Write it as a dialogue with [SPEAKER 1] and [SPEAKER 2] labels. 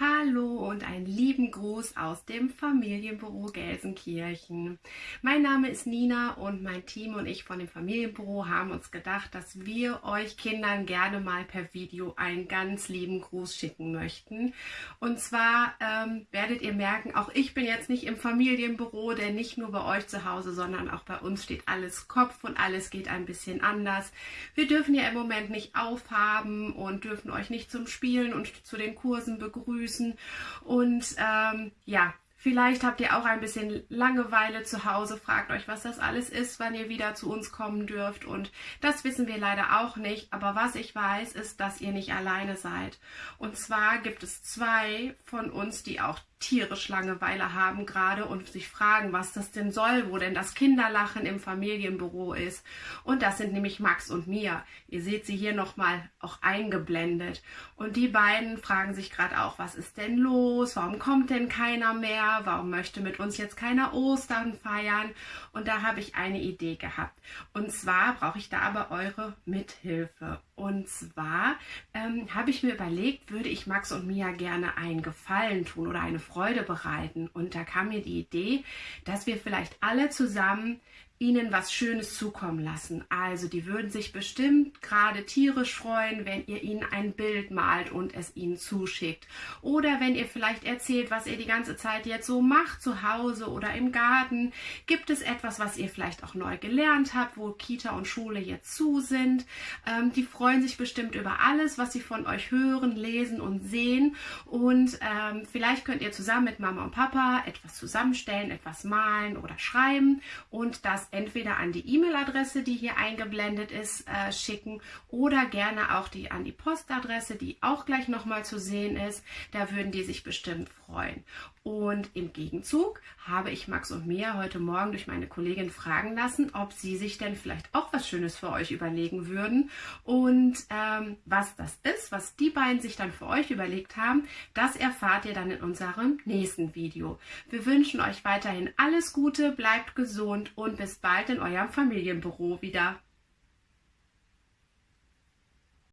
[SPEAKER 1] Hi. Hallo und einen lieben Gruß aus dem Familienbüro Gelsenkirchen. Mein Name ist Nina und mein Team und ich von dem Familienbüro haben uns gedacht, dass wir euch Kindern gerne mal per Video einen ganz lieben Gruß schicken möchten. Und zwar ähm, werdet ihr merken, auch ich bin jetzt nicht im Familienbüro, denn nicht nur bei euch zu Hause, sondern auch bei uns steht alles Kopf und alles geht ein bisschen anders. Wir dürfen ja im Moment nicht aufhaben und dürfen euch nicht zum Spielen und zu den Kursen begrüßen Füßen. Und ähm, ja, Vielleicht habt ihr auch ein bisschen Langeweile zu Hause, fragt euch, was das alles ist, wann ihr wieder zu uns kommen dürft. Und das wissen wir leider auch nicht. Aber was ich weiß, ist, dass ihr nicht alleine seid. Und zwar gibt es zwei von uns, die auch tierisch Langeweile haben gerade und sich fragen, was das denn soll, wo denn das Kinderlachen im Familienbüro ist. Und das sind nämlich Max und Mia. Ihr seht sie hier nochmal auch eingeblendet. Und die beiden fragen sich gerade auch, was ist denn los? Warum kommt denn keiner mehr? Warum möchte mit uns jetzt keiner Ostern feiern? Und da habe ich eine Idee gehabt. Und zwar brauche ich da aber eure Mithilfe. Und zwar ähm, habe ich mir überlegt, würde ich Max und Mia gerne einen Gefallen tun oder eine Freude bereiten. Und da kam mir die Idee, dass wir vielleicht alle zusammen ihnen was Schönes zukommen lassen. Also die würden sich bestimmt gerade tierisch freuen, wenn ihr ihnen ein Bild malt und es ihnen zuschickt. Oder wenn ihr vielleicht erzählt, was ihr die ganze Zeit jetzt so macht, zu Hause oder im Garten. Gibt es etwas, was ihr vielleicht auch neu gelernt habt, wo Kita und Schule jetzt zu sind? Ähm, die freuen sich bestimmt über alles, was sie von euch hören, lesen und sehen. Und ähm, vielleicht könnt ihr zusammen mit Mama und Papa etwas zusammenstellen, etwas malen oder schreiben und das entweder an die E-Mail-Adresse, die hier eingeblendet ist, äh, schicken oder gerne auch die an die Postadresse, die auch gleich nochmal zu sehen ist. Da würden die sich bestimmt freuen. Und im Gegenzug habe ich Max und Mia heute Morgen durch meine Kollegin fragen lassen, ob sie sich denn vielleicht auch was Schönes für euch überlegen würden. Und ähm, was das ist, was die beiden sich dann für euch überlegt haben, das erfahrt ihr dann in unserem nächsten Video. Wir wünschen euch weiterhin alles Gute, bleibt gesund und bis bald in eurem Familienbüro wieder.